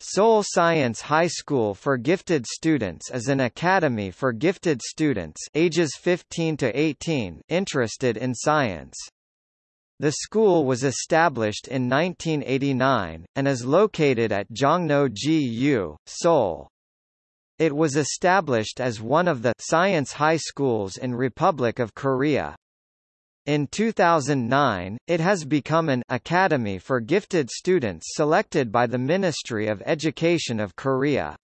Seoul Science High School for Gifted Students is an academy for gifted students ages 15 to 18 interested in science. The school was established in 1989, and is located at Jongno-gu, Seoul. It was established as one of the science high schools in Republic of Korea. In 2009, it has become an academy for gifted students selected by the Ministry of Education of Korea.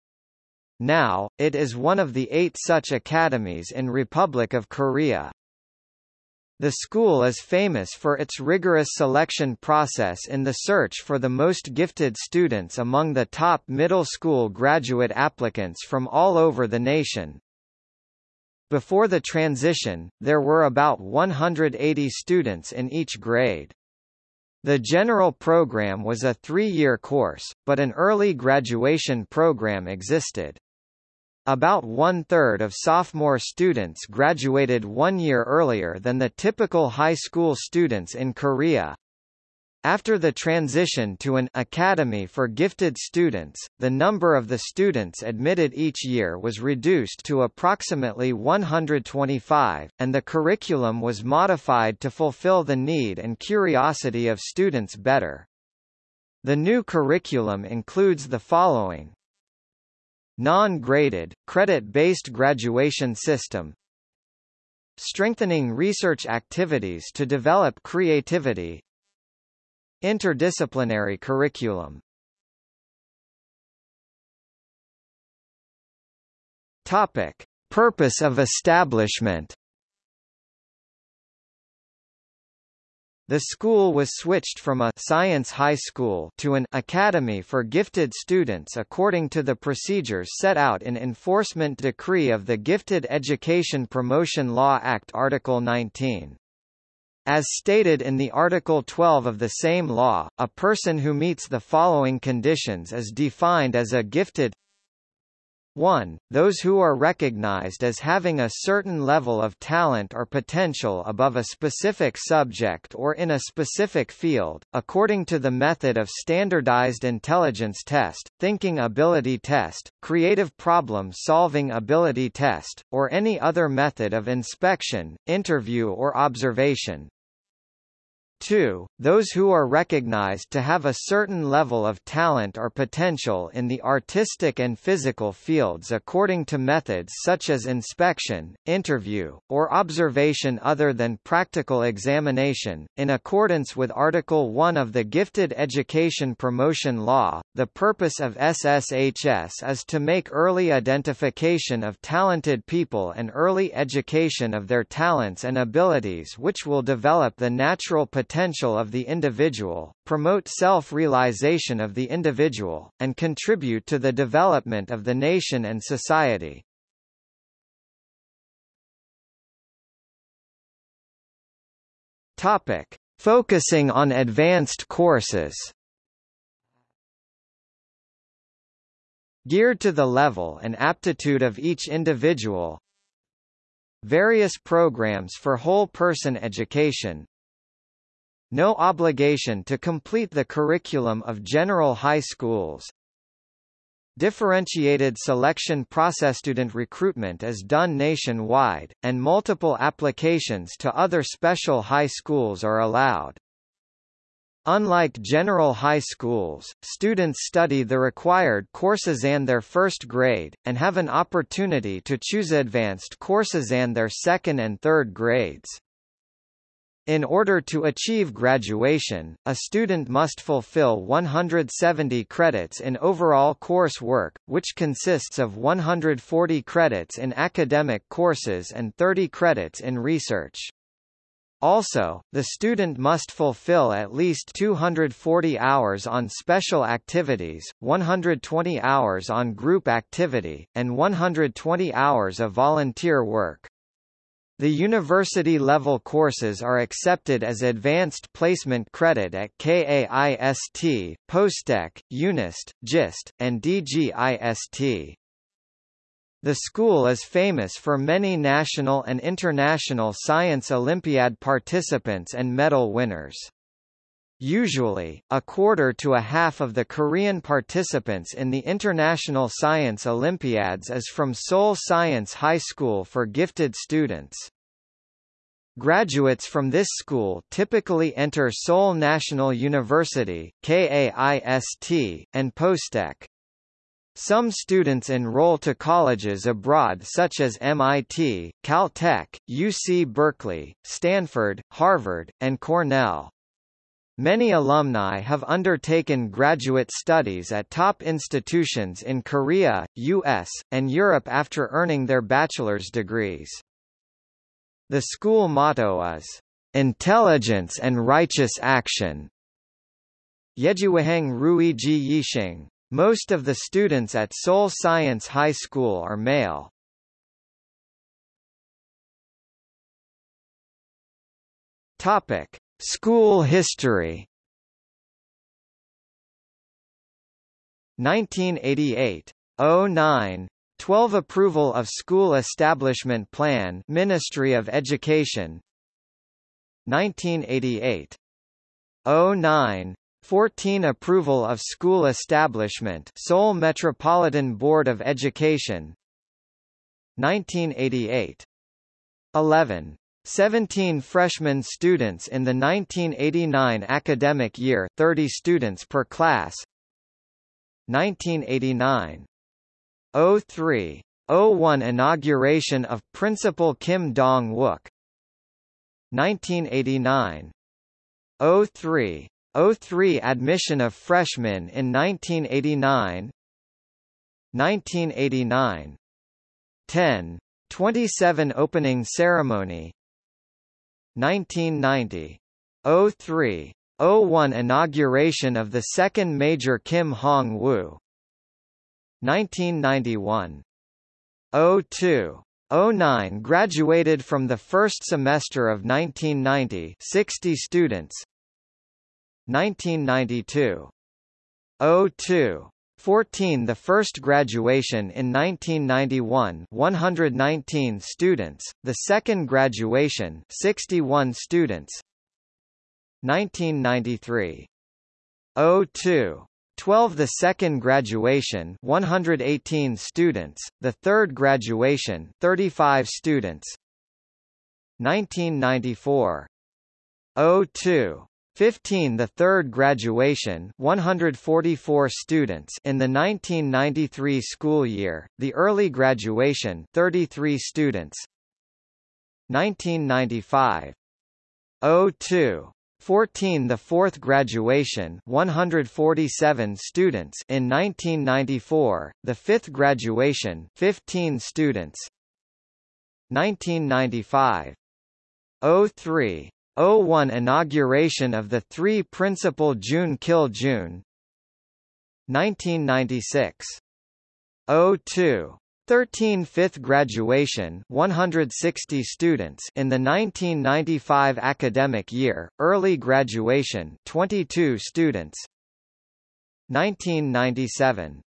Now, it is one of the eight such academies in Republic of Korea. The school is famous for its rigorous selection process in the search for the most gifted students among the top middle school graduate applicants from all over the nation. Before the transition, there were about 180 students in each grade. The general program was a three-year course, but an early graduation program existed. About one-third of sophomore students graduated one year earlier than the typical high school students in Korea. After the transition to an academy for gifted students, the number of the students admitted each year was reduced to approximately 125, and the curriculum was modified to fulfill the need and curiosity of students better. The new curriculum includes the following. Non-graded, credit-based graduation system. Strengthening research activities to develop creativity Interdisciplinary curriculum Topic. Purpose of establishment The school was switched from a science high school to an academy for gifted students according to the procedures set out in Enforcement Decree of the Gifted Education Promotion Law Act Article 19. As stated in the Article 12 of the same law, a person who meets the following conditions is defined as a gifted 1. Those who are recognized as having a certain level of talent or potential above a specific subject or in a specific field, according to the method of Standardized Intelligence Test, Thinking Ability Test, Creative Problem-Solving Ability Test, or any other method of inspection, interview or observation, 2. Those who are recognized to have a certain level of talent or potential in the artistic and physical fields according to methods such as inspection, interview, or observation other than practical examination. In accordance with Article 1 of the Gifted Education Promotion Law, the purpose of SSHS is to make early identification of talented people and early education of their talents and abilities which will develop the natural potential potential of the individual, promote self-realization of the individual, and contribute to the development of the nation and society. Topic. Focusing on advanced courses Geared to the level and aptitude of each individual Various programs for whole-person education no obligation to complete the curriculum of general high schools. Differentiated selection process student recruitment is done nationwide, and multiple applications to other special high schools are allowed. Unlike general high schools, students study the required courses and their first grade, and have an opportunity to choose advanced courses and their second and third grades. In order to achieve graduation, a student must fulfill 170 credits in overall course work, which consists of 140 credits in academic courses and 30 credits in research. Also, the student must fulfill at least 240 hours on special activities, 120 hours on group activity, and 120 hours of volunteer work. The university-level courses are accepted as advanced placement credit at KAIST, Postech, UNIST, GIST, and DGIST. The school is famous for many national and international science Olympiad participants and medal winners. Usually, a quarter to a half of the Korean participants in the International Science Olympiads is from Seoul Science High School for gifted students. Graduates from this school typically enter Seoul National University KAIST, and Postech. Some students enroll to colleges abroad such as MIT, Caltech, UC Berkeley, Stanford, Harvard, and Cornell. Many alumni have undertaken graduate studies at top institutions in Korea, US, and Europe after earning their bachelor's degrees. The school motto is, "...intelligence and righteous action." Yejiwaheng Rui Ji Yixing. Most of the students at Seoul Science High School are male. Topic: School history. 1988 09 12 Approval of School Establishment Plan Ministry of Education. 1988 09 14 Approval of School Establishment Seoul Metropolitan Board of Education. 1988 11 17 freshman students in the 1989 academic year 30 students per class. 1989 03 01 inauguration of Principal Kim Dong-wook. 1989 03 03 admission of freshmen in 1989 1989 10 27 opening ceremony 1990. 03. 01 Inauguration of the second major Kim Hong-woo 1991. 02. 09 graduated from the first semester of 1990 60 students 1992 02 14 The first graduation in 1991 119 students, the second graduation 61 students. 1993 02 12 The second graduation 118 students, the third graduation 35 students. 1994 02 15 The third graduation 144 students in the 1993 school year, the early graduation 33 students. 1995 02 14 The fourth graduation 147 students in 1994, the fifth graduation 15 students. 1995 03 01 Inauguration of the three principal June Kil June 1996 02 13 fifth graduation 160 students in the 1995 academic year, early graduation 22 students 1997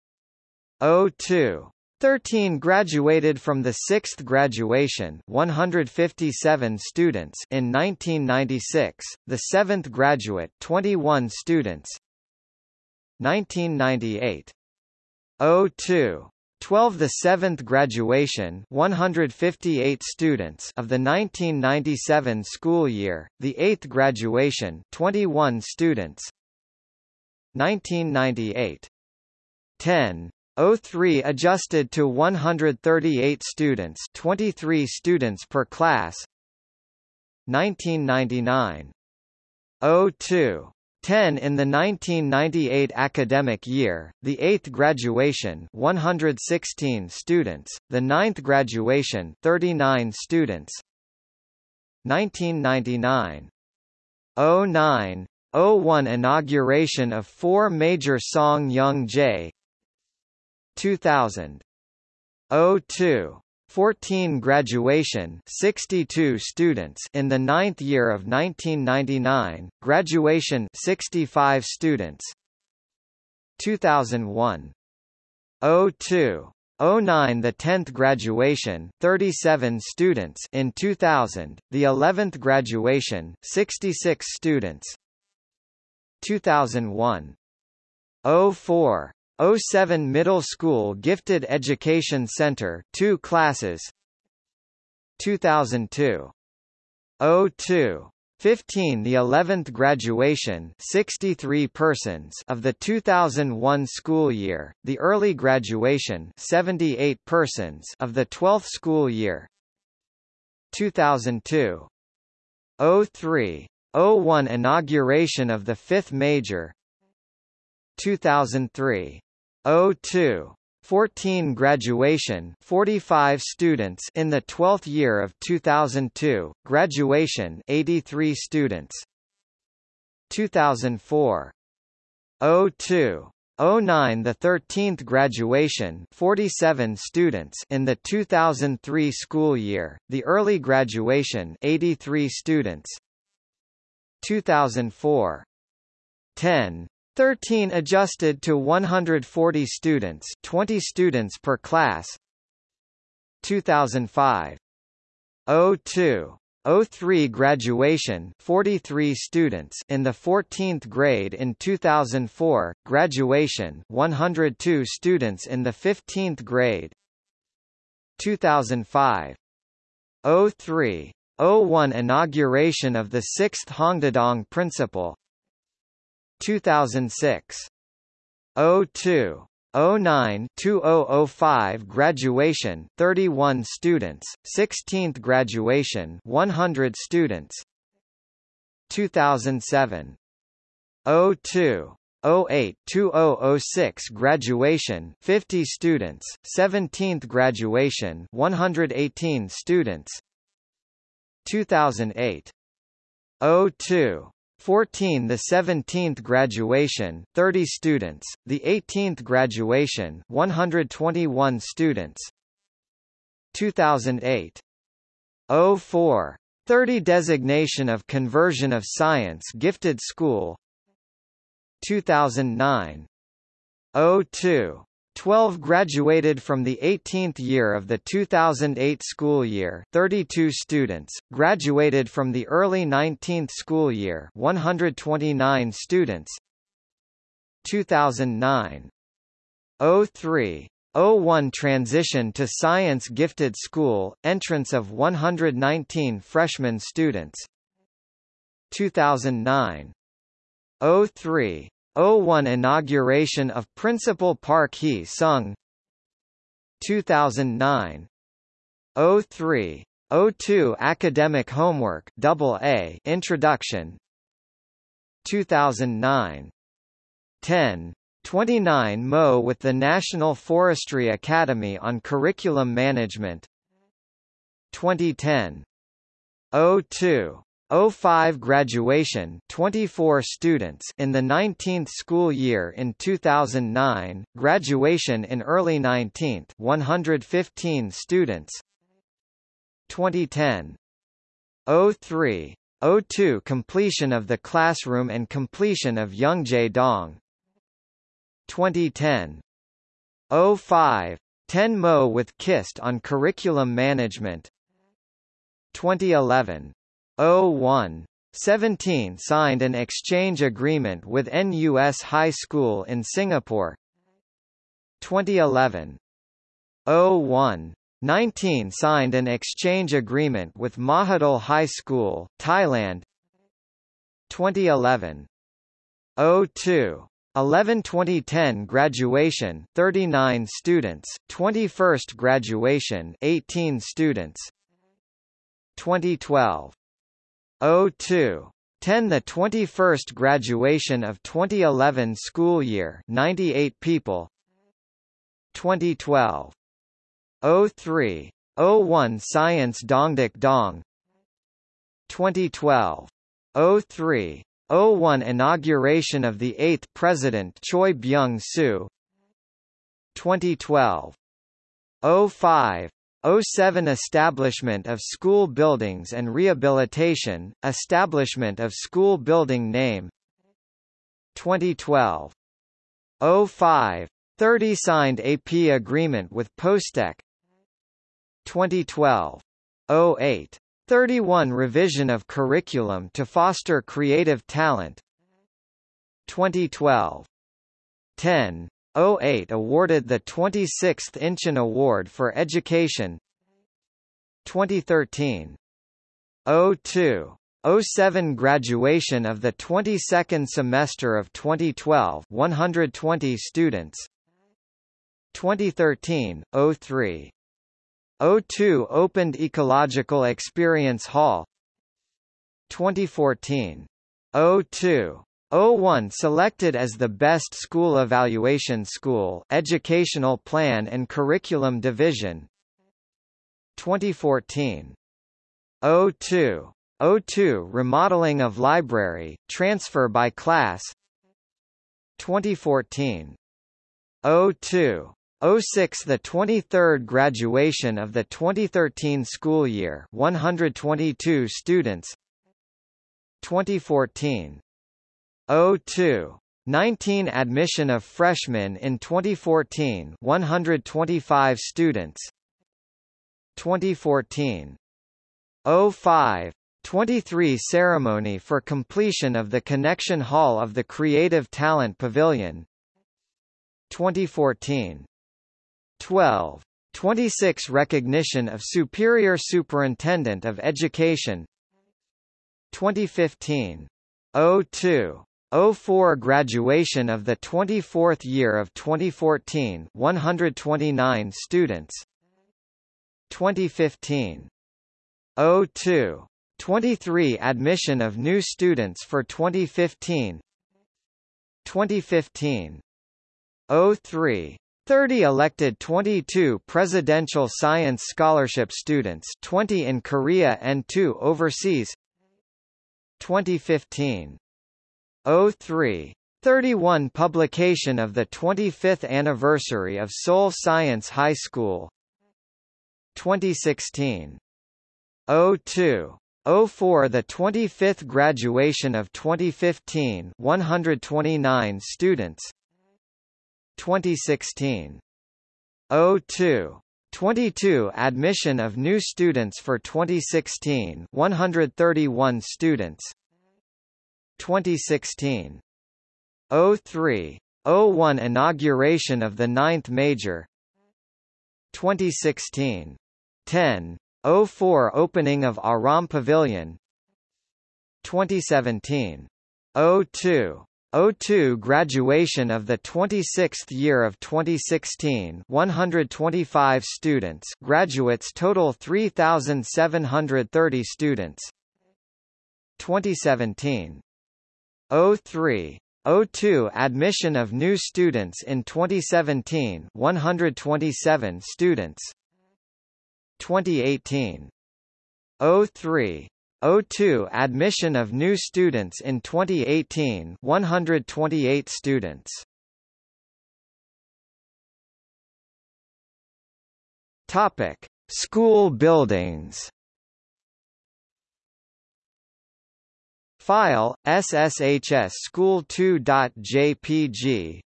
02 13 graduated from the 6th graduation 157 students in 1996, the 7th graduate 21 students. 1998 02 12 The 7th graduation 158 students of the 1997 school year, the 8th graduation 21 students. 1998 10 03 adjusted to 138 students 23 students per class. 1999 02 10 in the 1998 academic year, the 8th graduation 116 students, the 9th graduation 39 students. 1999 09 01 inauguration of four major Song Young Jae 2000 02 14 graduation 62 students in the ninth year of 1999, graduation 65 students. 2001 02 09 the 10th graduation 37 students in 2000 the 11th graduation 66 students. 2001. 04. 07 Middle School Gifted Education Center 2 classes. 2002. 02. 15 The 11th graduation 63 persons of the 2001 school year, the early graduation 78 persons of the 12th school year. 2002 03 01 Inauguration of the 5th major. 2003 02 14 graduation 45 students in the 12th year of 2002 graduation 83 students. 2004 02 09 the 13th graduation 47 students in the 2003 school year the early graduation 83 students. 2004 10 13 adjusted to 140 students 20 students per class. 2005 02 03 graduation 43 students in the 14th grade. In 2004 graduation 102 students in the 15th grade. 2005 03 01 inauguration of the 6th Hongdadong principal 2006. 02. 09 2005 graduation 31 students 16th graduation 100 students 2007 02 08 2006 graduation 50 students 17th graduation 118 students 2008 02 14 the 17th graduation 30 students the 18th graduation 121 students. 2008 04 30 designation of conversion of science gifted school. 2009 02 12 graduated from the 18th year of the 2008 school year 32 students, graduated from the early 19th school year 129 students. 2009 03 01 transition to science gifted school, entrance of 119 freshman students. 2009 03 01 Inauguration of Principal Park Hee Sung. 2009 03 02 Academic Homework Double A Introduction. 2009 10 29 Mo with the National Forestry Academy on Curriculum Management. 2010 02 05 graduation 24 students in the 19th school year in 2009 graduation in early 19th 115 students. 2010 03 02 completion of the classroom and completion of Youngjae Dong. 2010 05 10 Mo with KIST on curriculum management. 2011 01 17 signed an exchange agreement with NUS High School in Singapore 2011 01 19 signed an exchange agreement with Mahidol High School, Thailand 2011 02 11 2010 graduation 39 students 21st graduation 18 students 2012 02 10 The 21st graduation of 2011 school year 98 people. 2012 03 01 Science Dongdak Dong. 2012 03 01 Inauguration of the 8th President Choi Byung-soo. 2012 05 07 Establishment of school buildings and rehabilitation, establishment of school building name 2012 05 30 signed AP agreement with Postech 2012 08 31 revision of curriculum to foster creative talent 2012. 10. 08 awarded the 26th Inchon Award for Education 2013. 02. 07 graduation of the 22nd semester of 2012 120 students 2013 03 02 opened ecological experience hall 2014 02 01 selected as the best school evaluation school educational plan and curriculum division. 2014 02 02 remodeling of library transfer by class. 2014 02 06 The 23rd graduation of the 2013 school year 122 students. 2014 02. 19 admission of freshmen in 2014 125 students. 2014 05 23 ceremony for completion of the connection hall of the Creative Talent Pavilion. 2014 12 26 recognition of Superior Superintendent of Education. 2015 02 04 graduation of the 24th year of 2014 129 students. 2015 02 23 admission of new students for 2015 2015 03 30 elected 22 presidential science scholarship students 20 in Korea and 2 overseas. 2015 03. 31 Publication of the 25th anniversary of Seoul Science High School 2016. 02. 04 The 25th graduation of 2015 129 students 2016. 02. 22 Admission of new students for 2016 131 students 2016. 03. 01 Inauguration of the ninth major 2016. 10. 04 Opening of Aram Pavilion 2017. 02. 02 Graduation of the 26th year of 2016 125 students graduates total 3,730 students 2017 03 02 admission of new students in 2017 127 students. 2018 03 02 admission of new students in 2018 128 students. Topic School buildings File SSHS school 2.jpg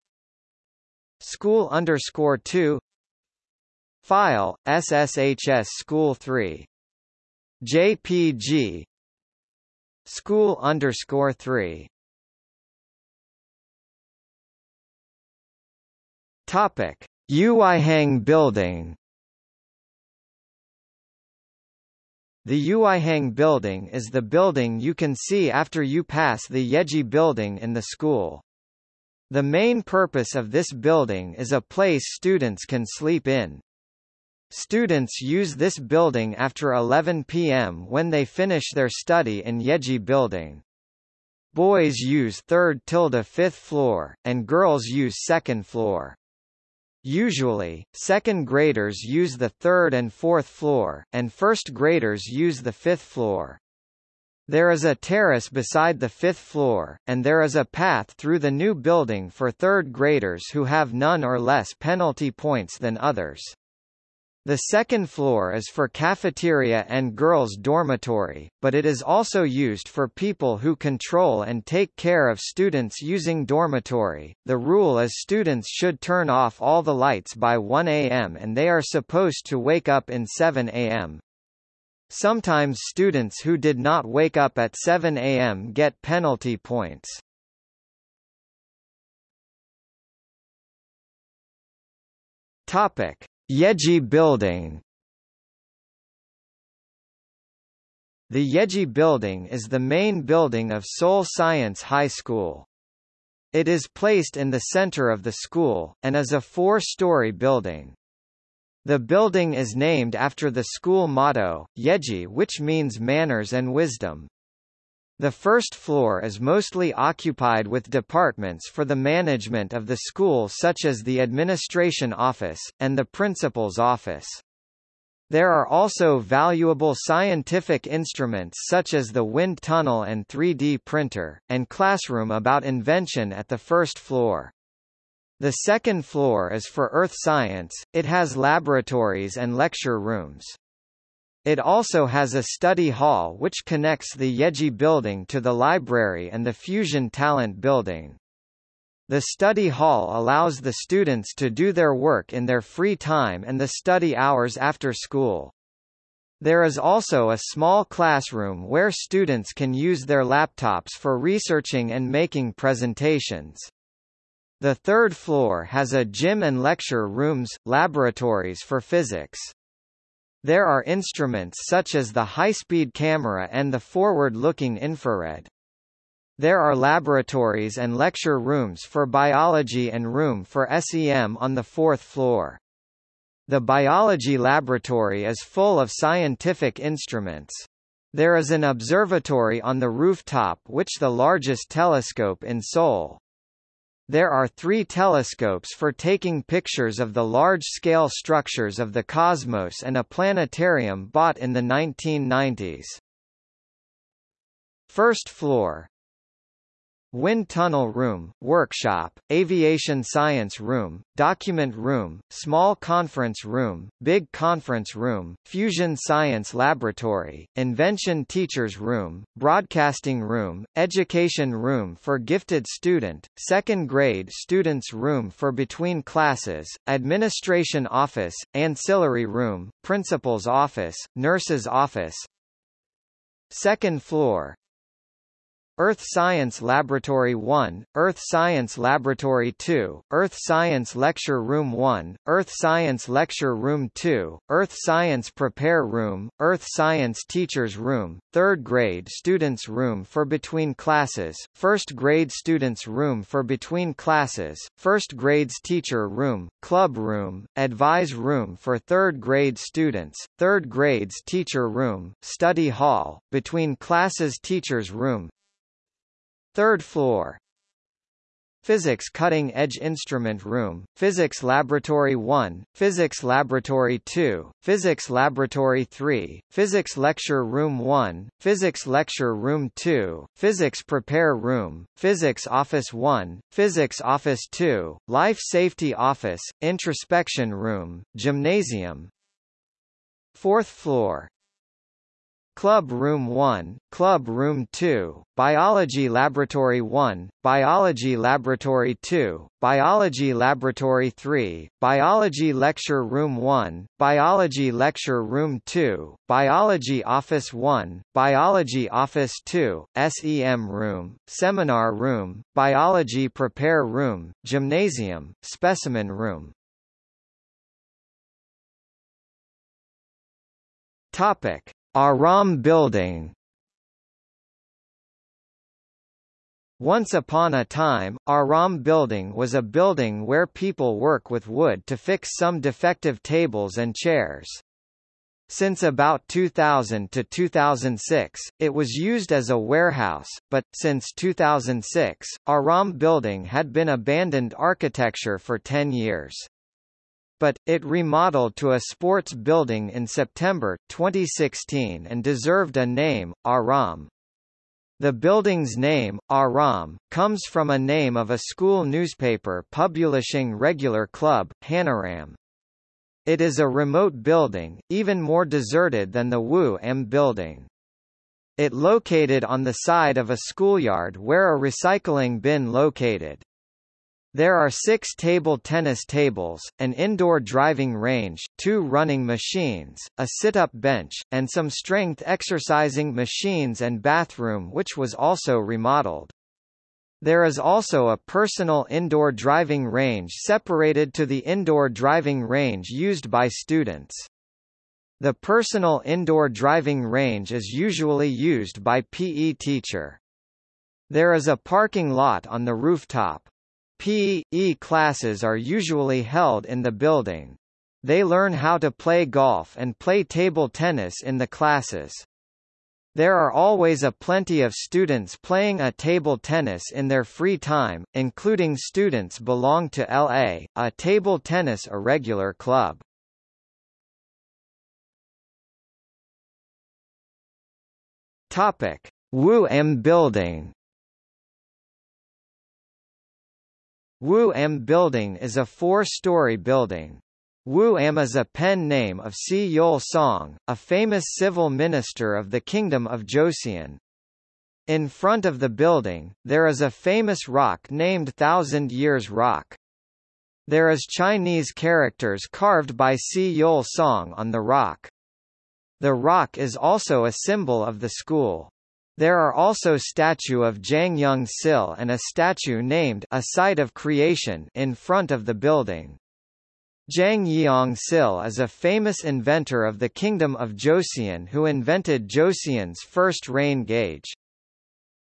School underscore 2 File SSHS school 3 JPG School underscore 3 Topic. Uihang building The Uihang building is the building you can see after you pass the Yeji building in the school. The main purpose of this building is a place students can sleep in. Students use this building after 11 p.m. when they finish their study in Yeji building. Boys use 3rd tilde 5th floor, and girls use 2nd floor. Usually, second graders use the third and fourth floor, and first graders use the fifth floor. There is a terrace beside the fifth floor, and there is a path through the new building for third graders who have none or less penalty points than others. The second floor is for cafeteria and girls' dormitory, but it is also used for people who control and take care of students using dormitory. The rule is students should turn off all the lights by 1 a.m. and they are supposed to wake up in 7 a.m. Sometimes students who did not wake up at 7 a.m. get penalty points. Topic: Yeji Building. The Yeji Building is the main building of Seoul Science High School. It is placed in the center of the school, and is a four-story building. The building is named after the school motto, Yeji which means manners and wisdom. The first floor is mostly occupied with departments for the management of the school such as the administration office, and the principal's office. There are also valuable scientific instruments such as the wind tunnel and 3D printer, and classroom about invention at the first floor. The second floor is for earth science, it has laboratories and lecture rooms. It also has a study hall which connects the Yeji building to the library and the Fusion Talent building. The study hall allows the students to do their work in their free time and the study hours after school. There is also a small classroom where students can use their laptops for researching and making presentations. The third floor has a gym and lecture rooms, laboratories for physics. There are instruments such as the high-speed camera and the forward-looking infrared. There are laboratories and lecture rooms for biology and room for SEM on the fourth floor. The biology laboratory is full of scientific instruments. There is an observatory on the rooftop which the largest telescope in Seoul. There are three telescopes for taking pictures of the large-scale structures of the cosmos and a planetarium bought in the 1990s. First floor Wind Tunnel Room, Workshop, Aviation Science Room, Document Room, Small Conference Room, Big Conference Room, Fusion Science Laboratory, Invention Teachers Room, Broadcasting Room, Education Room for Gifted Student, Second Grade Students Room for Between Classes, Administration Office, Ancillary Room, Principal's Office, Nurse's Office, Second floor, Earth Science Laboratory 1, Earth Science Laboratory 2, Earth Science Lecture Room 1, Earth Science Lecture Room 2, Earth Science Prepare Room, Earth Science Teachers Room, 3rd Grade Students Room for Between Classes, 1st Grade Students Room for Between Classes, 1st Grades Teacher Room, Club Room, Advise Room for 3rd Grade Students, 3rd Grades Teacher Room, Study Hall, Between Classes Teachers Room, Third floor. Physics Cutting Edge Instrument Room, Physics Laboratory 1, Physics Laboratory 2, Physics Laboratory 3, Physics Lecture Room 1, Physics Lecture Room 2, Physics Prepare Room, Physics Office 1, Physics Office 2, Life Safety Office, Introspection Room, Gymnasium. Fourth floor Club Room 1, Club Room 2, Biology Laboratory 1, Biology Laboratory 2, Biology Laboratory 3, Biology Lecture Room 1, Biology Lecture Room 2, Biology Office 1, Biology Office 2, SEM Room, Seminar Room, Biology Prepare Room, Gymnasium, Specimen Room. Topic Aram Building Once upon a time, Aram Building was a building where people work with wood to fix some defective tables and chairs. Since about 2000 to 2006, it was used as a warehouse, but, since 2006, Aram Building had been abandoned architecture for 10 years but, it remodeled to a sports building in September, 2016 and deserved a name, Aram. The building's name, Aram, comes from a name of a school newspaper publishing regular club, Hanaram. It is a remote building, even more deserted than the Wu M building. It located on the side of a schoolyard where a recycling bin located. There are six table tennis tables, an indoor driving range, two running machines, a sit-up bench, and some strength exercising machines and bathroom which was also remodeled. There is also a personal indoor driving range separated to the indoor driving range used by students. The personal indoor driving range is usually used by PE teacher. There is a parking lot on the rooftop. PE classes are usually held in the building. They learn how to play golf and play table tennis in the classes. There are always a plenty of students playing a table tennis in their free time, including students belong to LA, a table tennis irregular club. Topic: Wu M Building. Wu M Building is a four-story building. Wu Am is a pen name of Si Yol Song, a famous civil minister of the Kingdom of Joseon. In front of the building, there is a famous rock named Thousand Years Rock. There is Chinese characters carved by Si Yol Song on the rock. The rock is also a symbol of the school. There are also statue of Jang Young Sil and a statue named A Site of Creation in front of the building. Jang Yeong Sil is a famous inventor of the Kingdom of Joseon who invented Joseon's first rain gauge.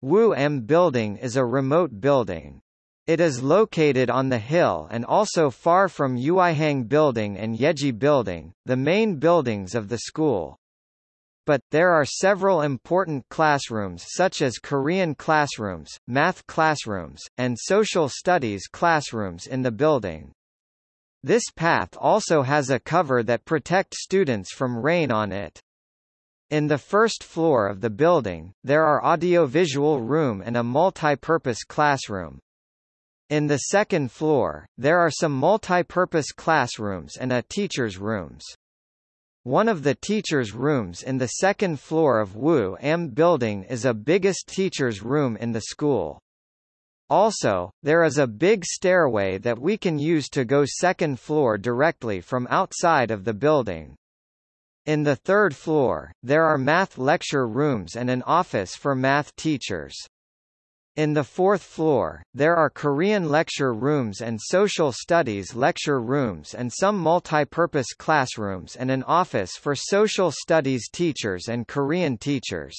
Wu M Building is a remote building. It is located on the hill and also far from Yuihang Building and Yeji Building, the main buildings of the school. But, there are several important classrooms such as Korean classrooms, math classrooms, and social studies classrooms in the building. This path also has a cover that protect students from rain on it. In the first floor of the building, there are audiovisual room and a multi-purpose classroom. In the second floor, there are some multi-purpose classrooms and a teacher's rooms. One of the teacher's rooms in the second floor of Wu M building is a biggest teacher's room in the school. Also, there is a big stairway that we can use to go second floor directly from outside of the building. In the third floor, there are math lecture rooms and an office for math teachers. In the fourth floor, there are Korean lecture rooms and social studies lecture rooms and some multi-purpose classrooms and an office for social studies teachers and Korean teachers.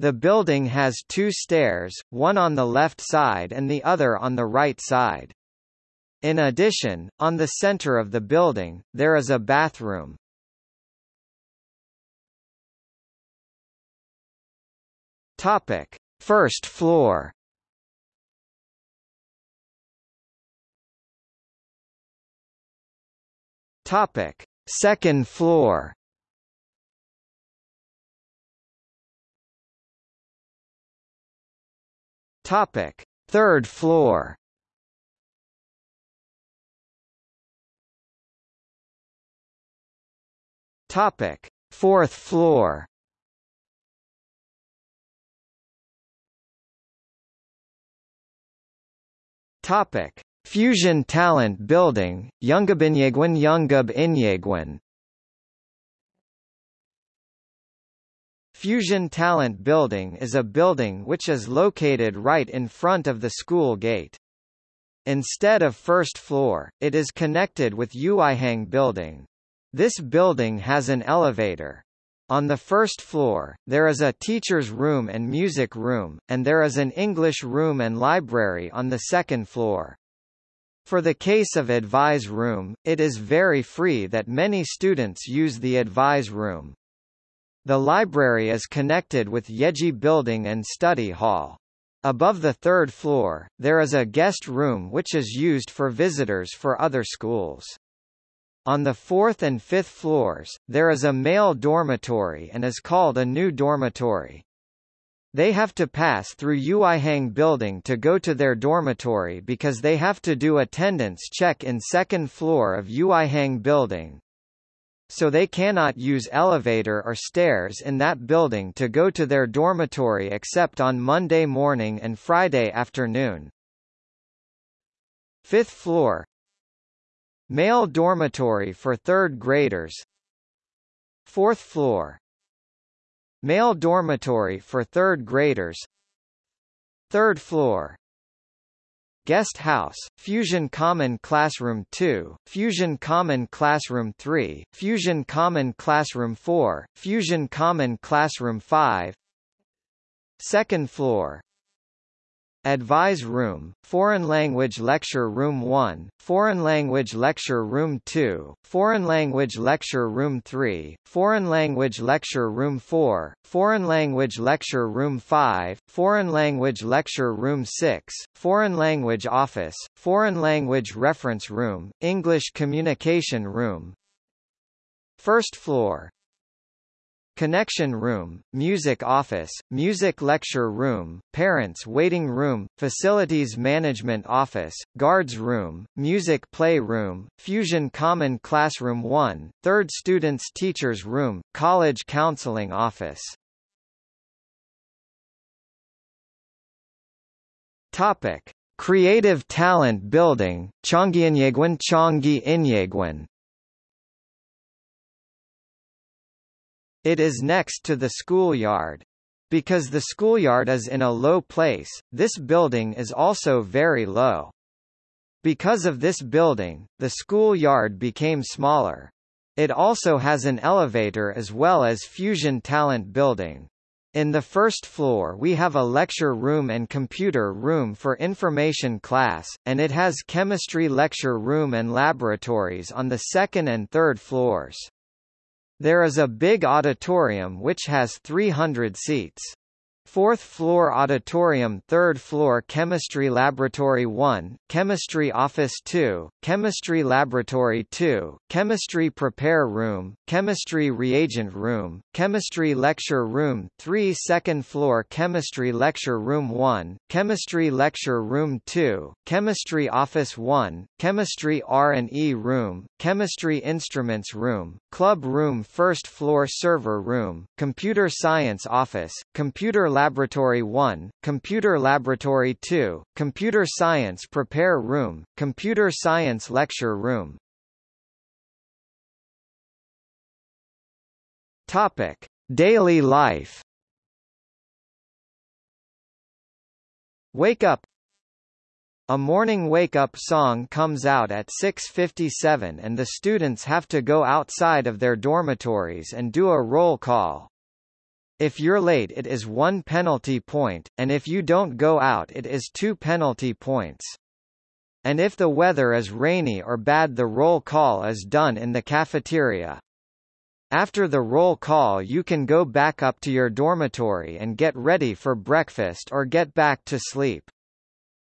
The building has two stairs, one on the left side and the other on the right side. In addition, on the center of the building, there is a bathroom. Topic: First floor. Topic: Second floor. Topic: Third floor. Topic: Fourth floor. Topic: Fusion Talent Building, Yungabinyegwan Yungab Fusion Talent Building is a building which is located right in front of the school gate. Instead of first floor, it is connected with Yuihang Building. This building has an elevator. On the first floor, there is a teacher's room and music room, and there is an English room and library on the second floor. For the case of advise room, it is very free that many students use the advise room. The library is connected with Yeji Building and Study Hall. Above the third floor, there is a guest room which is used for visitors for other schools. On the fourth and fifth floors, there is a male dormitory and is called a new dormitory. They have to pass through Yuihang building to go to their dormitory because they have to do attendance check in second floor of Yuihang building so they cannot use elevator or stairs in that building to go to their dormitory except on Monday morning and Friday afternoon. Fifth floor Male dormitory for third graders. Fourth floor. Male dormitory for third graders. Third floor. Guest House, Fusion Common Classroom 2, Fusion Common Classroom 3, Fusion Common Classroom 4, Fusion Common Classroom 5 Second floor Advise Room, Foreign Language Lecture Room 1, Foreign Language Lecture Room 2, Foreign Language Lecture Room 3, Foreign Language Lecture Room 4, Foreign Language Lecture Room 5, Foreign Language Lecture Room 6, Foreign Language Office, Foreign Language Reference Room, English Communication Room, First floor Connection Room, Music Office, Music Lecture Room, Parents Waiting Room, Facilities Management Office, Guards Room, Music Play Room, Fusion Common Classroom 1, Third Students Teachers Room, College Counseling Office. Topic: Creative Talent Building, Chongyinyeguan Chongyi It is next to the schoolyard. Because the schoolyard is in a low place, this building is also very low. Because of this building, the schoolyard became smaller. It also has an elevator as well as Fusion Talent Building. In the first floor we have a lecture room and computer room for information class, and it has chemistry lecture room and laboratories on the second and third floors. There is a big auditorium which has 300 seats. Fourth floor auditorium Third floor Chemistry Laboratory 1, Chemistry Office 2, Chemistry Laboratory 2, Chemistry Prepare Room, Chemistry Reagent Room, Chemistry Lecture Room 3 Second floor Chemistry Lecture Room 1, Chemistry Lecture Room 2, Chemistry Office 1, Chemistry R&E Room, Chemistry Instruments Room, Club Room First floor Server Room, Computer Science Office, Computer Laboratory 1, Computer Laboratory 2, Computer Science Prepare Room, Computer Science Lecture Room. Topic: Daily life. Wake up a morning wake-up song comes out at 6.57 and the students have to go outside of their dormitories and do a roll call. If you're late it is one penalty point, and if you don't go out it is two penalty points. And if the weather is rainy or bad the roll call is done in the cafeteria. After the roll call you can go back up to your dormitory and get ready for breakfast or get back to sleep.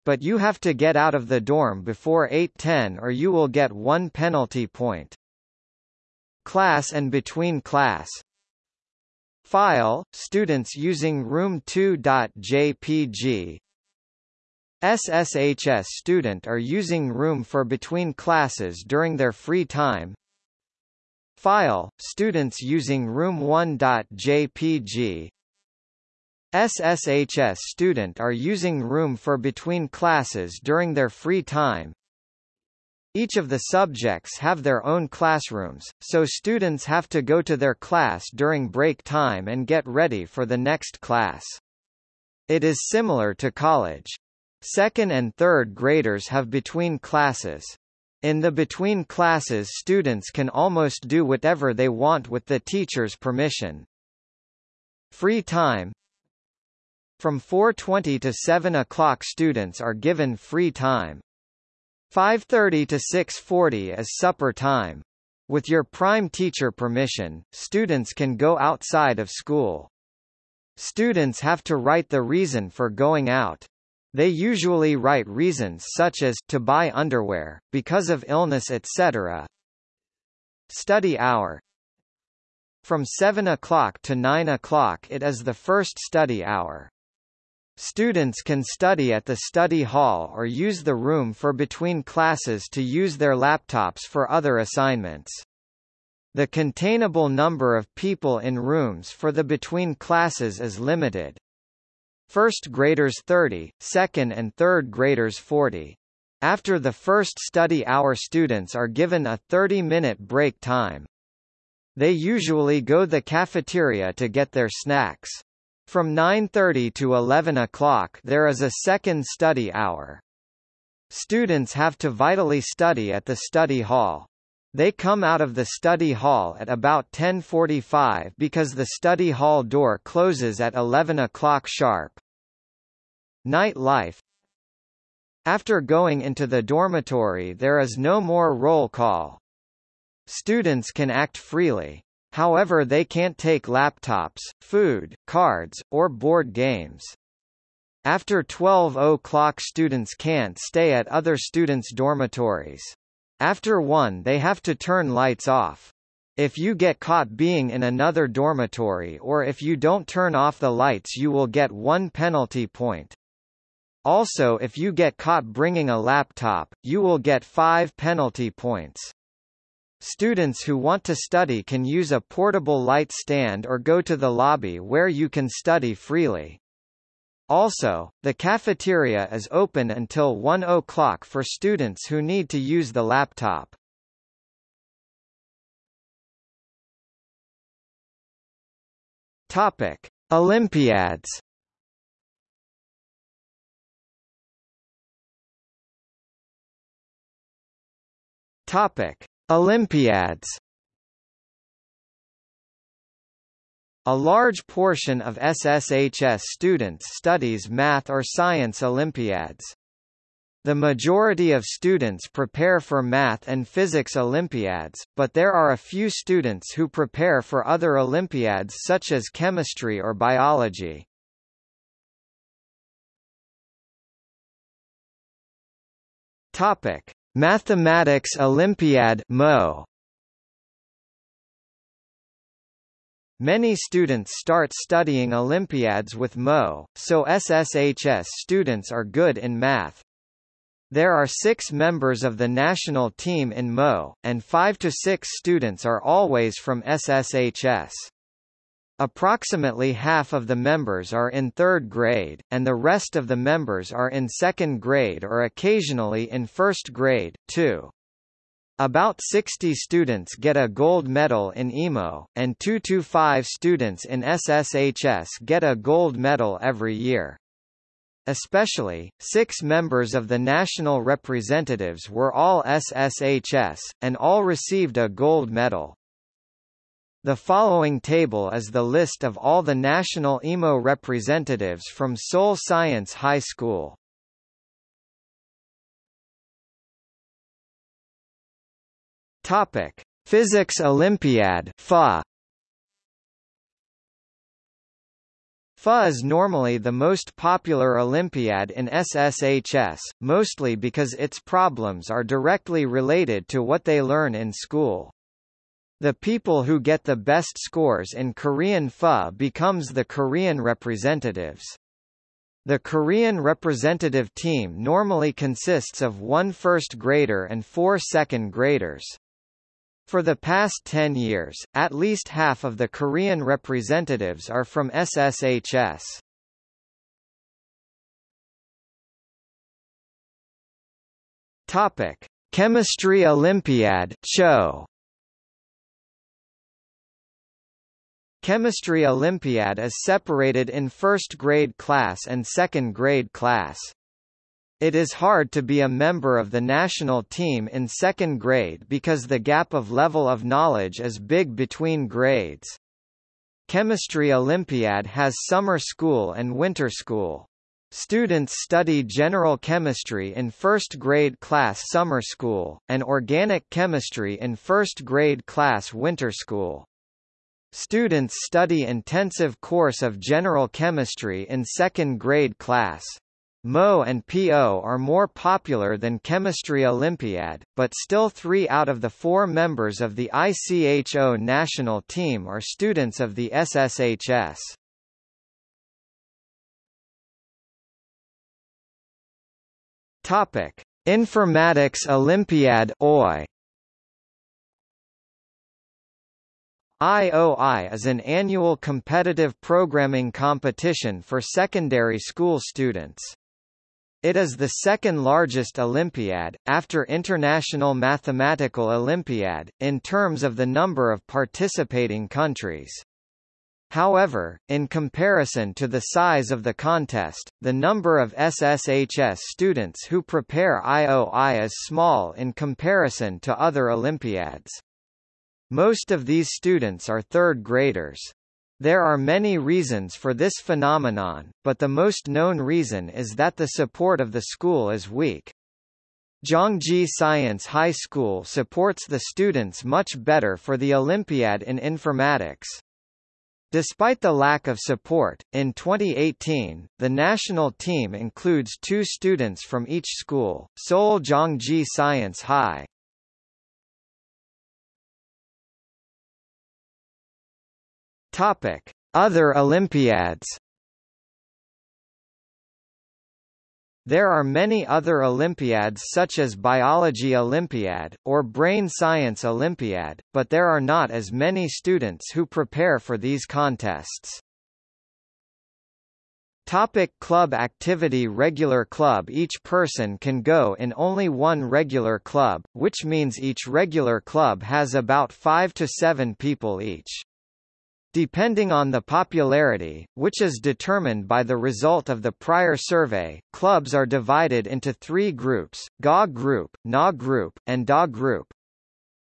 But you have to get out of the dorm before 8.10 or you will get one penalty point. Class and between class File, students using room2.jpg SSHS student are using room for between classes during their free time. File, students using room1.jpg SSHS student are using room for between classes during their free time each of the subjects have their own classrooms, so students have to go to their class during break time and get ready for the next class. It is similar to college. Second and third graders have between classes. In the between classes students can almost do whatever they want with the teacher's permission. Free time From 4.20 to 7 o'clock students are given free time. 5.30 to 6.40 is supper time. With your prime teacher permission, students can go outside of school. Students have to write the reason for going out. They usually write reasons such as to buy underwear, because of illness etc. Study hour From 7 o'clock to 9 o'clock it is the first study hour. Students can study at the study hall or use the room for between classes to use their laptops for other assignments. The containable number of people in rooms for the between classes is limited. First graders 30, second and third graders 40. After the first study hour students are given a 30-minute break time. They usually go the cafeteria to get their snacks. From 9.30 to 11 o'clock there is a second study hour. Students have to vitally study at the study hall. They come out of the study hall at about 10.45 because the study hall door closes at 11 o'clock sharp. Night life After going into the dormitory there is no more roll call. Students can act freely. However they can't take laptops, food, cards, or board games. After 12 o'clock students can't stay at other students' dormitories. After 1 they have to turn lights off. If you get caught being in another dormitory or if you don't turn off the lights you will get one penalty point. Also if you get caught bringing a laptop, you will get 5 penalty points. Students who want to study can use a portable light stand or go to the lobby where you can study freely. Also, the cafeteria is open until 1 o'clock for students who need to use the laptop. Topic: Olympiads. Topic: Olympiads. A large portion of SSHS students studies math or science Olympiads. The majority of students prepare for math and physics Olympiads, but there are a few students who prepare for other Olympiads such as chemistry or biology. Topic: Mathematics Olympiad (MO). Many students start studying Olympiads with MO, so SSHS students are good in math. There are six members of the national team in MO, and five to six students are always from SSHS. Approximately half of the members are in third grade, and the rest of the members are in second grade or occasionally in first grade, too. About 60 students get a gold medal in IMO, and 2 to 5 students in SSHS get a gold medal every year. Especially, six members of the national representatives were all SSHS, and all received a gold medal. The following table is the list of all the national IMO representatives from Seoul Science High School. Topic: Physics Olympiad (FA). FA is normally the most popular Olympiad in SSHS, mostly because its problems are directly related to what they learn in school. The people who get the best scores in Korean FA becomes the Korean representatives. The Korean representative team normally consists of one first grader and four second graders. For the past 10 years, at least half of the Korean representatives are from SSHS. Topic: Chemistry Olympiad (CHO). Chemistry Olympiad is separated in first grade class and second grade class. It is hard to be a member of the national team in second grade because the gap of level of knowledge is big between grades. Chemistry Olympiad has summer school and winter school. Students study general chemistry in first grade class summer school, and organic chemistry in first grade class winter school. Students study intensive course of general chemistry in second grade class. MO and PO are more popular than Chemistry Olympiad, but still three out of the four members of the ICHO national team are students of the SSHS. Topic: Informatics Olympiad OI. IOI is an annual competitive programming competition for secondary school students. It is the second largest Olympiad, after International Mathematical Olympiad, in terms of the number of participating countries. However, in comparison to the size of the contest, the number of SSHS students who prepare IOI is small in comparison to other Olympiads. Most of these students are third graders. There are many reasons for this phenomenon, but the most known reason is that the support of the school is weak. Gyeonggi Science High School supports the students much better for the Olympiad in informatics. Despite the lack of support, in 2018, the national team includes two students from each school, Seoul Gyeonggi Science High. Topic: Other Olympiads There are many other Olympiads such as Biology Olympiad, or Brain Science Olympiad, but there are not as many students who prepare for these contests. Topic club activity Regular club Each person can go in only one regular club, which means each regular club has about 5 to 7 people each. Depending on the popularity, which is determined by the result of the prior survey, clubs are divided into three groups, GA group, NA group, and DA group.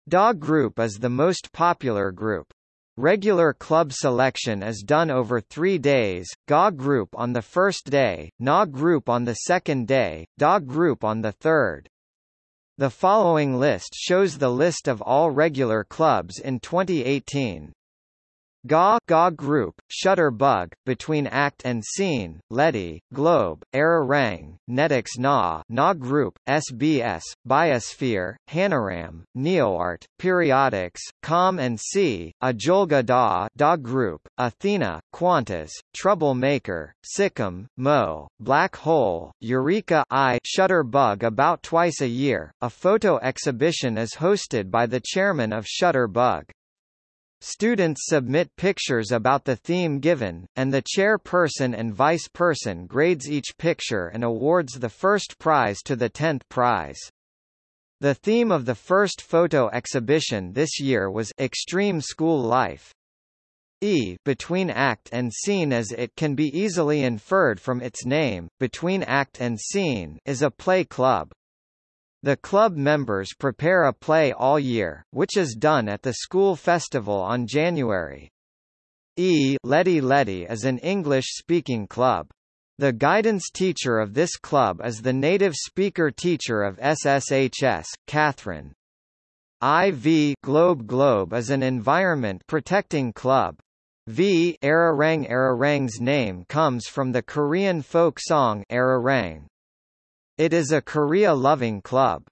DA group is the most popular group. Regular club selection is done over three days, GA group on the first day, NA group on the second day, DA group on the third. The following list shows the list of all regular clubs in 2018. GA, GA Group, Shutterbug, Between Act and Scene, Letty, Globe, Arirang, Netix Na, Na Group, SBS, Biosphere, Hanaram, NeoArt, Periodics, Com and C, Ajolga Da, Da Group, Athena, Quantas, Troublemaker, Sikkim, Mo, Black Hole, Eureka I Shutterbug about twice a year. A photo exhibition is hosted by the chairman of Shutterbug. Students submit pictures about the theme given, and the chairperson and vice person grades each picture and awards the first prize to the tenth prize. The theme of the first photo exhibition this year was Extreme School Life. E between act and scene as it can be easily inferred from its name, Between Act and Scene is a play club. The club members prepare a play all year, which is done at the school festival on January. E Letty Letty is an English-speaking club. The guidance teacher of this club is the native speaker teacher of SSHS, Catherine. IV Globe Globe is an environment protecting club. V Arirang Arirang's name comes from the Korean folk song Arirang. It is a Korea-loving club.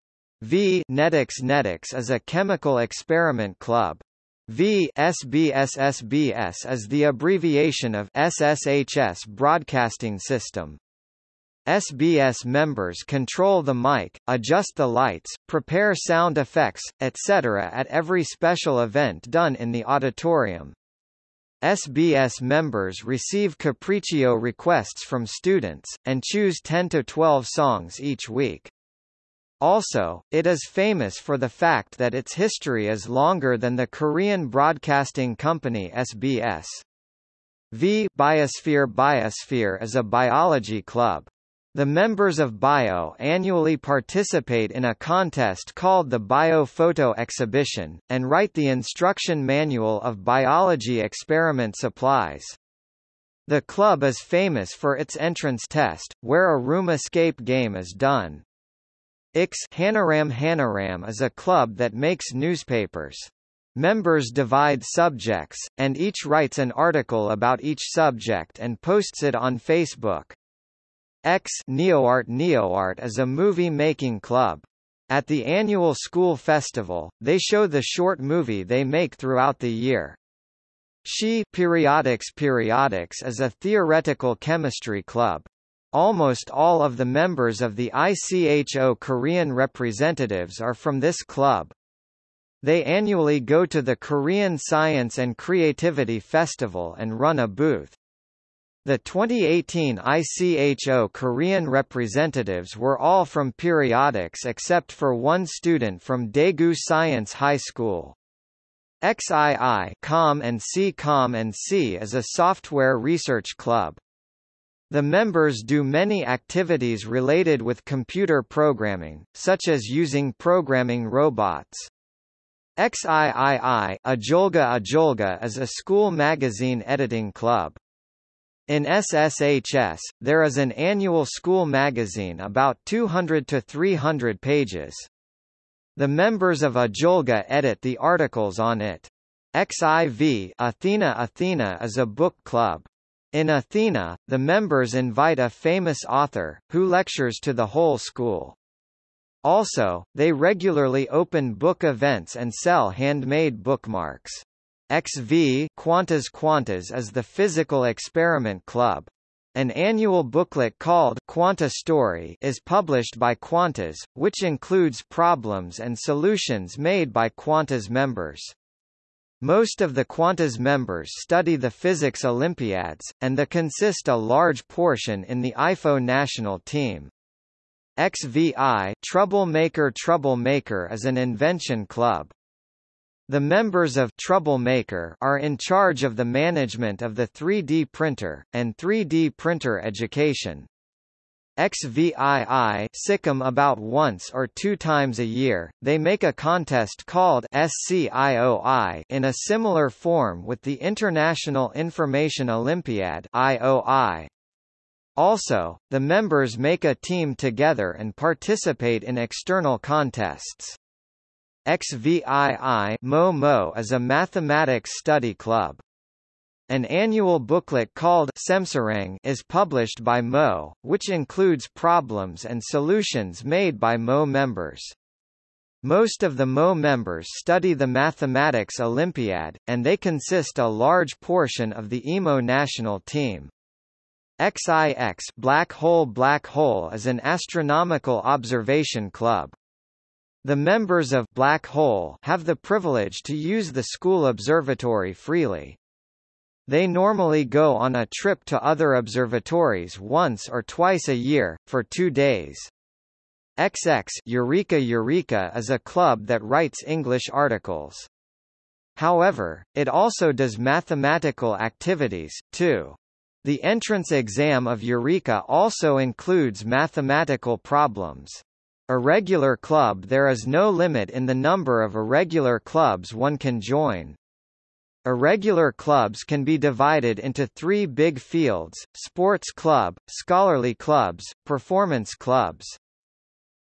V Netix Netix is a chemical experiment club. V SBSSBS is the abbreviation of SSHS Broadcasting System. SBS members control the mic, adjust the lights, prepare sound effects, etc. at every special event done in the auditorium. SBS members receive capriccio requests from students, and choose 10 to 12 songs each week. Also, it is famous for the fact that its history is longer than the Korean broadcasting company SBS. V Biosphere Biosphere is a biology club. The members of BIO annually participate in a contest called the BIO Photo Exhibition, and write the instruction manual of biology experiment supplies. The club is famous for its entrance test, where a room escape game is done. Ix Hanaram Hanaram is a club that makes newspapers. Members divide subjects, and each writes an article about each subject and posts it on Facebook. X NeoArt NeoArt is a movie-making club. At the annual school festival, they show the short movie they make throughout the year. She Periodics Periodics is a theoretical chemistry club. Almost all of the members of the ICHO Korean representatives are from this club. They annually go to the Korean Science and Creativity Festival and run a booth. The 2018 ICHO Korean representatives were all from periodics except for one student from Daegu Science High School. XII Com and C Com and C is a software research club. The members do many activities related with computer programming, such as using programming robots. XIII Ajolga Ajolga is a school magazine editing club. In SSHS, there is an annual school magazine about 200 to 300 pages. The members of Ajolga edit the articles on it. XIV Athena Athena is a book club. In Athena, the members invite a famous author, who lectures to the whole school. Also, they regularly open book events and sell handmade bookmarks. XV Quantas Quantas is the Physical Experiment Club. An annual booklet called Quanta Story is published by Quantas, which includes problems and solutions made by Quantas members. Most of the Quantas members study the physics Olympiads, and the consist a large portion in the IFO national team. XVI Troublemaker Troublemaker is an invention club. The members of Troublemaker are in charge of the management of the 3D printer, and 3D printer education. XVII SICM about once or two times a year, they make a contest called SCIOI in a similar form with the International Information Olympiad IOI. Also, the members make a team together and participate in external contests. XVII Mo Mo is a mathematics study club. An annual booklet called Semserang is published by Mo, which includes problems and solutions made by Mo members. Most of the Mo members study the Mathematics Olympiad, and they consist a large portion of the IMO national team. XIX Black Hole Black Hole is an astronomical observation club. The members of Black Hole have the privilege to use the school observatory freely. They normally go on a trip to other observatories once or twice a year, for two days. XX Eureka Eureka is a club that writes English articles. However, it also does mathematical activities, too. The entrance exam of Eureka also includes mathematical problems. Irregular club There is no limit in the number of irregular clubs one can join. Irregular clubs can be divided into three big fields, sports club, scholarly clubs, performance clubs.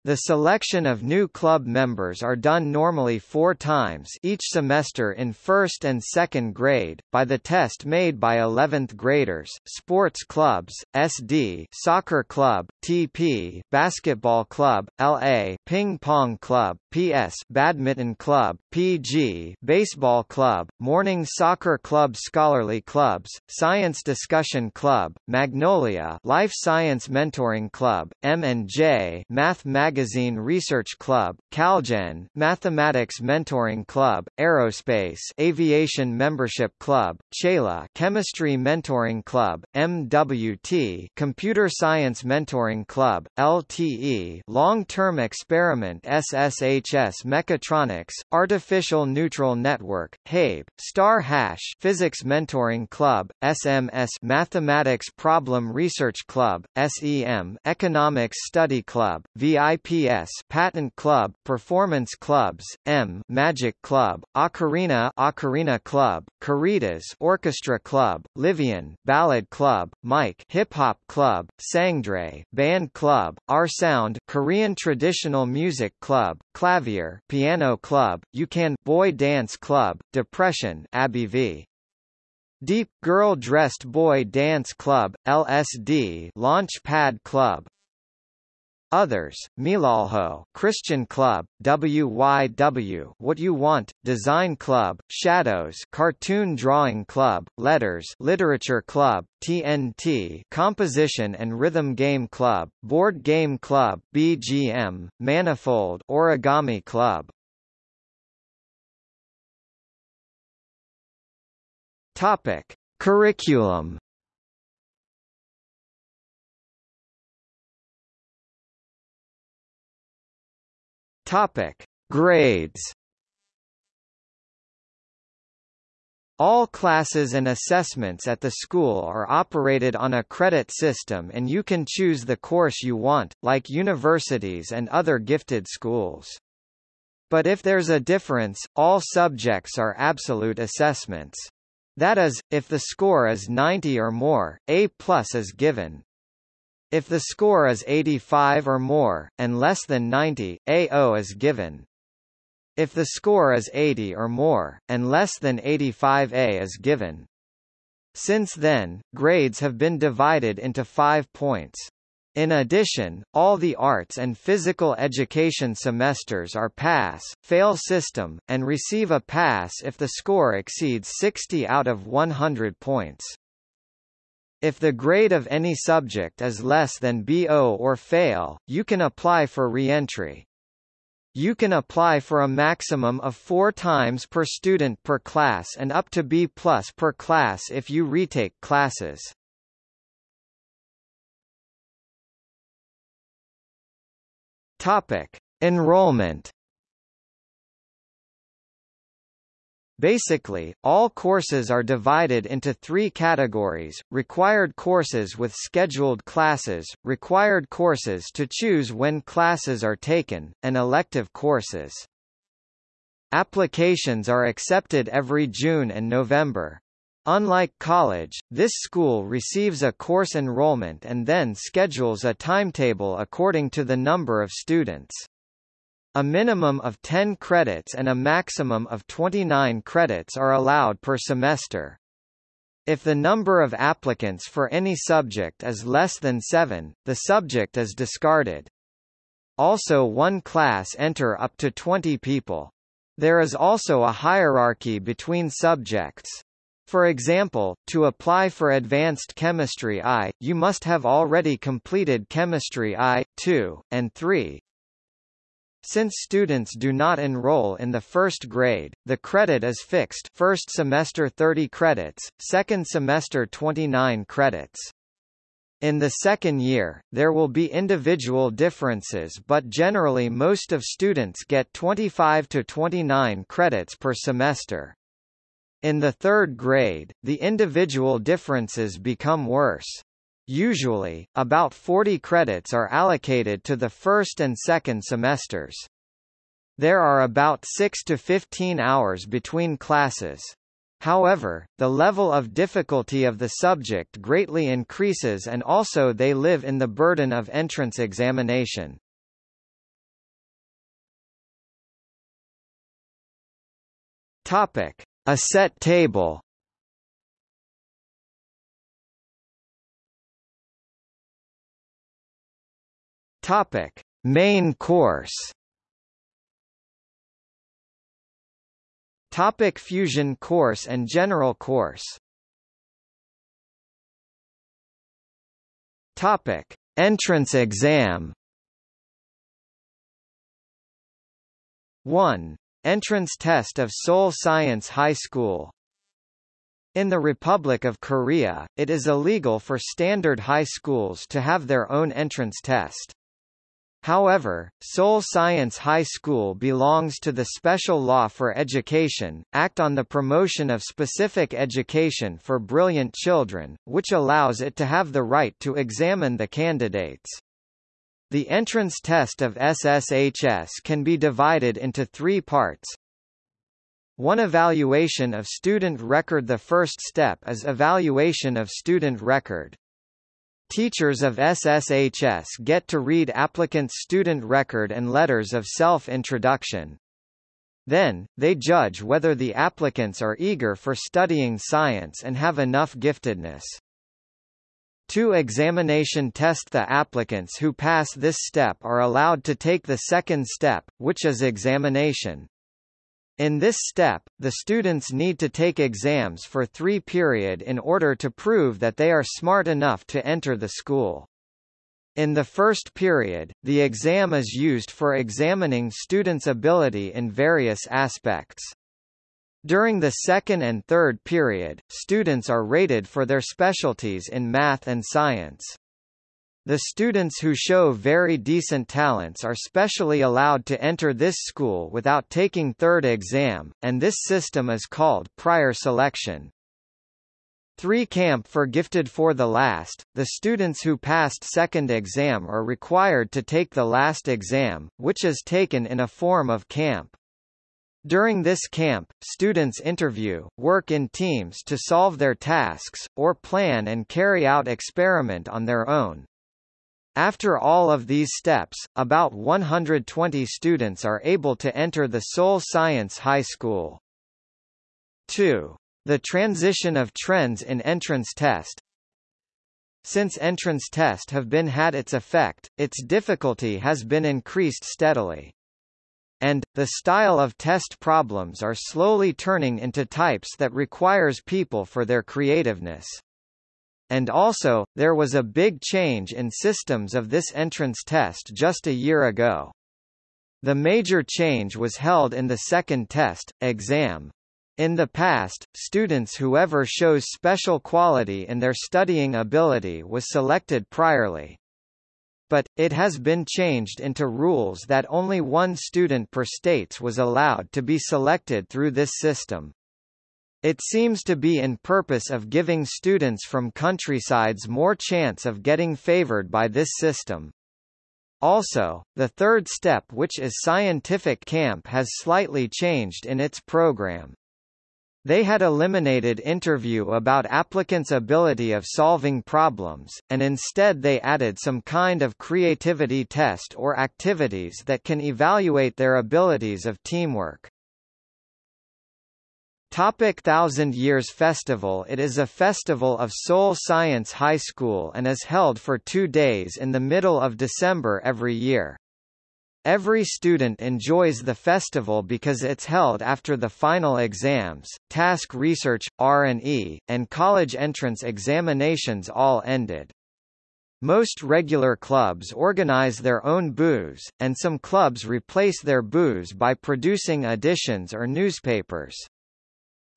The selection of new club members are done normally four times each semester in first and second grade, by the test made by 11th graders, sports clubs, SD soccer club, TP basketball club, LA ping pong club, PS badminton club, PG baseball club, morning soccer club scholarly clubs, science discussion club, Magnolia life science mentoring club, M&J math magazine Research Club, Calgen, Mathematics Mentoring Club, Aerospace Aviation Membership Club, CHELA Chemistry Mentoring Club, MWT Computer Science Mentoring Club, LTE Long-Term Experiment SSHS Mechatronics, Artificial Neural Network, HABE, Star Hash Physics Mentoring Club, SMS Mathematics Problem Research Club, SEM Economics Study Club, VIP PS Patent Club, Performance Clubs, M Magic Club, Ocarina Ocarina Club, Caritas Orchestra Club, Livian Ballad Club, Mike Hip Hop Club, Sangdre Band Club, R Sound Korean Traditional Music Club, Clavier Piano Club, UCAN Boy Dance Club, Depression Abby V. Deep Girl Dressed Boy Dance Club, LSD Launchpad Club, Others, Milalho, Christian Club, WYW, What You Want, Design Club, Shadows, Cartoon Drawing Club, Letters, Literature Club, TNT, Composition and Rhythm Game Club, Board Game Club, BGM, Manifold, Origami Club. Topic: Curriculum Topic: Grades. All classes and assessments at the school are operated on a credit system and you can choose the course you want, like universities and other gifted schools. But if there's a difference, all subjects are absolute assessments. That is, if the score is 90 or more, A plus is given. If the score is 85 or more, and less than 90, AO is given. If the score is 80 or more, and less than 85A is given. Since then, grades have been divided into five points. In addition, all the arts and physical education semesters are pass-fail system, and receive a pass if the score exceeds 60 out of 100 points. If the grade of any subject is less than BO or fail, you can apply for re-entry. You can apply for a maximum of four times per student per class and up to B plus per class if you retake classes. Topic. Enrollment Basically, all courses are divided into three categories, required courses with scheduled classes, required courses to choose when classes are taken, and elective courses. Applications are accepted every June and November. Unlike college, this school receives a course enrollment and then schedules a timetable according to the number of students. A minimum of 10 credits and a maximum of 29 credits are allowed per semester. If the number of applicants for any subject is less than 7, the subject is discarded. Also one class enter up to 20 people. There is also a hierarchy between subjects. For example, to apply for Advanced Chemistry I, you must have already completed Chemistry I, II, and III, since students do not enroll in the first grade, the credit is fixed first semester 30 credits, second semester 29 credits. In the second year, there will be individual differences but generally most of students get 25 to 29 credits per semester. In the third grade, the individual differences become worse. Usually, about 40 credits are allocated to the first and second semesters. There are about 6 to 15 hours between classes. However, the level of difficulty of the subject greatly increases and also they live in the burden of entrance examination. Topic: A set table. Topic: Main course. Topic Fusion course and General course. Topic: Entrance exam. 1. Entrance test of Seoul Science High School in the Republic of Korea, it is illegal for standard high schools to have their own entrance test. However, Seoul Science High School belongs to the Special Law for Education, Act on the Promotion of Specific Education for Brilliant Children, which allows it to have the right to examine the candidates. The entrance test of SSHS can be divided into three parts. One evaluation of student record The first step is evaluation of student record. Teachers of SSHS get to read applicants' student record and letters of self-introduction. Then, they judge whether the applicants are eager for studying science and have enough giftedness. Two examination test The applicants who pass this step are allowed to take the second step, which is examination. In this step, the students need to take exams for three period in order to prove that they are smart enough to enter the school. In the first period, the exam is used for examining students' ability in various aspects. During the second and third period, students are rated for their specialties in math and science. The students who show very decent talents are specially allowed to enter this school without taking third exam, and this system is called prior selection. 3 Camp for Gifted for the last, the students who passed second exam are required to take the last exam, which is taken in a form of camp. During this camp, students interview, work in teams to solve their tasks, or plan and carry out experiment on their own. After all of these steps, about 120 students are able to enter the Seoul Science High School. 2. The transition of trends in entrance test Since entrance test have been had its effect, its difficulty has been increased steadily. And, the style of test problems are slowly turning into types that requires people for their creativeness. And also, there was a big change in systems of this entrance test just a year ago. The major change was held in the second test, exam. In the past, students whoever shows special quality in their studying ability was selected priorly. But, it has been changed into rules that only one student per states was allowed to be selected through this system. It seems to be in purpose of giving students from countrysides more chance of getting favored by this system. Also, the third step which is scientific camp has slightly changed in its program. They had eliminated interview about applicants' ability of solving problems, and instead they added some kind of creativity test or activities that can evaluate their abilities of teamwork. Topic Thousand Years Festival It is a festival of Seoul Science High School and is held for two days in the middle of December every year. Every student enjoys the festival because it's held after the final exams, task research, R&E, and college entrance examinations all ended. Most regular clubs organize their own booze, and some clubs replace their booze by producing editions or newspapers.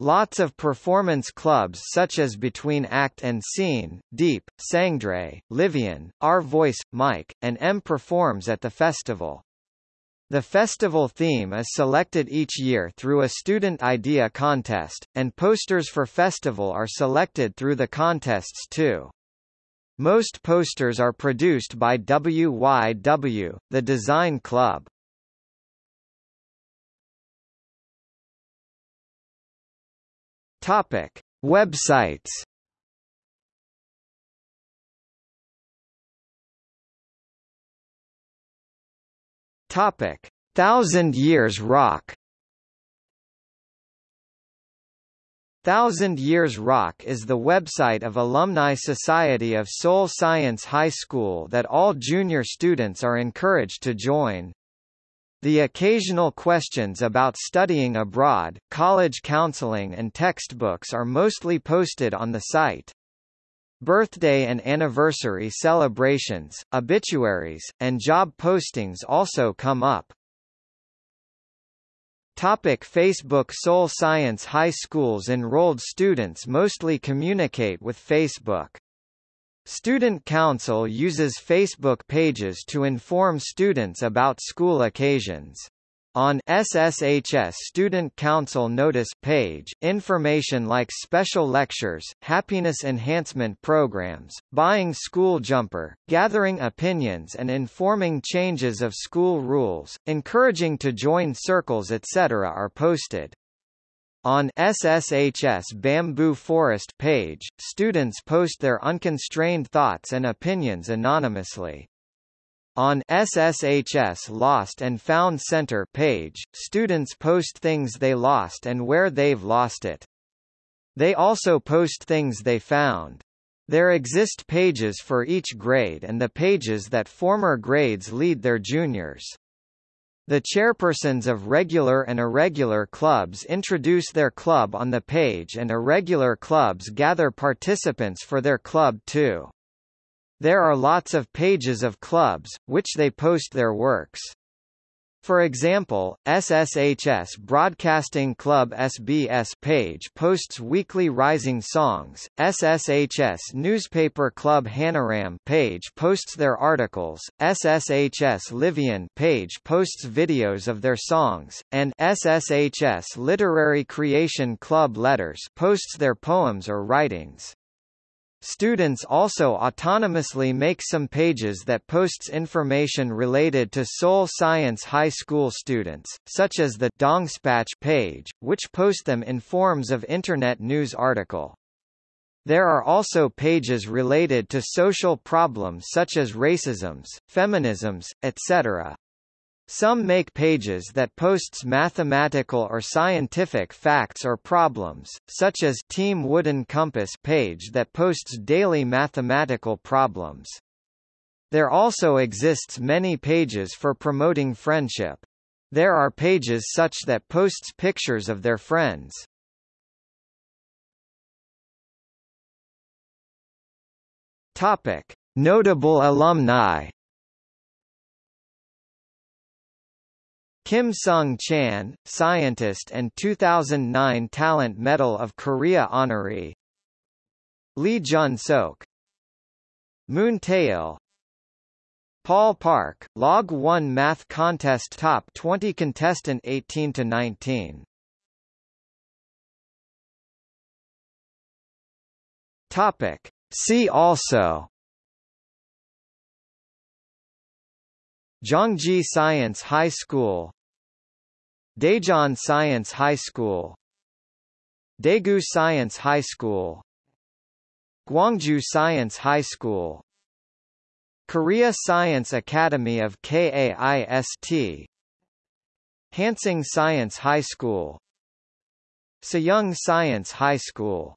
Lots of performance clubs such as Between Act and Scene, Deep, Sangre, Livian, Our Voice, Mike, and M performs at the festival. The festival theme is selected each year through a student idea contest, and posters for festival are selected through the contests too. Most posters are produced by WYW, the Design Club. Topic: Websites. Topic: Thousand Years Rock. Thousand Years Rock is the website of Alumni Society of Seoul Science High School that all junior students are encouraged to join. The occasional questions about studying abroad, college counseling and textbooks are mostly posted on the site. Birthday and anniversary celebrations, obituaries, and job postings also come up. Topic Facebook Seoul Science High School's enrolled students mostly communicate with Facebook. Student Council uses Facebook pages to inform students about school occasions. On SSHS Student Council Notice page, information like special lectures, happiness enhancement programs, buying school jumper, gathering opinions and informing changes of school rules, encouraging to join circles etc. are posted. On SSHS Bamboo Forest page, students post their unconstrained thoughts and opinions anonymously. On SSHS Lost and Found Center page, students post things they lost and where they've lost it. They also post things they found. There exist pages for each grade and the pages that former grades lead their juniors. The chairpersons of regular and irregular clubs introduce their club on the page and irregular clubs gather participants for their club too. There are lots of pages of clubs, which they post their works. For example, SSHS Broadcasting Club SBS page posts weekly Rising songs, SSHS Newspaper Club Hanaram page posts their articles, SSHS Livian page posts videos of their songs, and SSHS Literary Creation Club Letters posts their poems or writings. Students also autonomously make some pages that posts information related to Seoul Science High School students, such as the Dongspatch page, which post them in forms of Internet news article. There are also pages related to social problems such as racisms, feminisms, etc. Some make pages that posts mathematical or scientific facts or problems, such as Team Wooden Compass page that posts daily mathematical problems. There also exists many pages for promoting friendship. There are pages such that posts pictures of their friends. Topic: Notable alumni Kim Sung Chan, scientist and 2009 Talent Medal of Korea honoree. Lee Jun Sok. Moon Taeil. Paul Park, Log 1 Math Contest Top 20 Contestant 18 to 19. Topic. See also Zhangji Science High School Daejeon Science High School. Daegu Science High School. Gwangju Science High School. Korea Science Academy of KAIST Hansung Science High School. Sejong Science High School